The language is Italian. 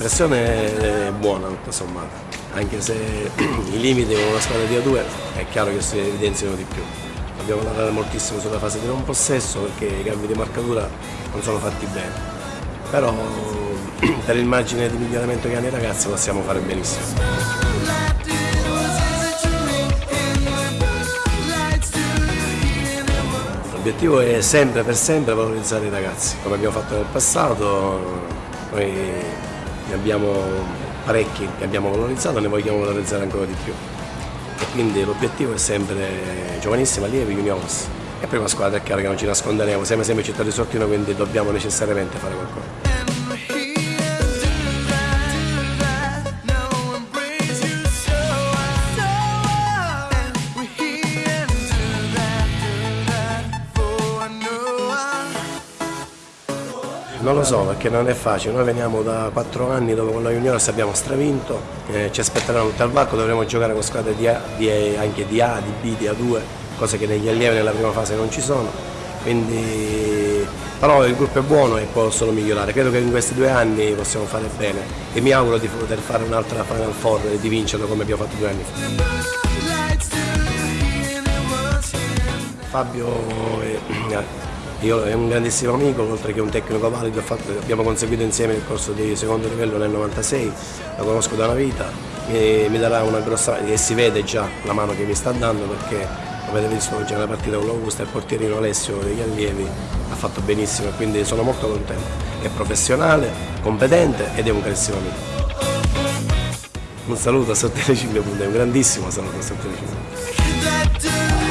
l'impressione è buona tutto sommato, anche se i limiti con una squadra di A2 è chiaro che si evidenziano di più. Dobbiamo lavorare moltissimo sulla fase di non possesso perché i cambi di marcatura non sono fatti bene, però per il margine di miglioramento che hanno i ragazzi possiamo fare benissimo. L'obiettivo è sempre per sempre valorizzare i ragazzi, come abbiamo fatto nel passato, noi ne abbiamo parecchi che abbiamo valorizzato, ne vogliamo valorizzare ancora di più. E quindi l'obiettivo è sempre giovanissima, allievi, juniors. E prima squadra è chiaro che non ci nasconderemo, siamo sempre città di Sortino, quindi dobbiamo necessariamente fare qualcosa. Non lo so perché non è facile, noi veniamo da quattro anni dove con la Juniors abbiamo stravinto, eh, ci aspetteranno tutto al varco, dovremo giocare con squadre di A, di A, anche di A, di B, di A2, cose che negli allievi nella prima fase non ci sono, quindi però il gruppo è buono e può solo migliorare, credo che in questi due anni possiamo fare bene e mi auguro di poter fare un'altra Final Four e di vincerlo come abbiamo fatto due anni fa. Fabio è io è un grandissimo amico, oltre che un tecnico valido, fatto, abbiamo conseguito insieme il corso di secondo livello nel 96, lo conosco da una vita, mi, mi darà una grossa, e si vede già la mano che mi sta dando perché avete visto oggi nella partita con l'Augusta il portierino Alessio degli allievi ha fatto benissimo e quindi sono molto contento. È professionale, competente ed è un carissimo amico. Un saluto a Sottile 5 punti, un grandissimo saluto a Sottile 5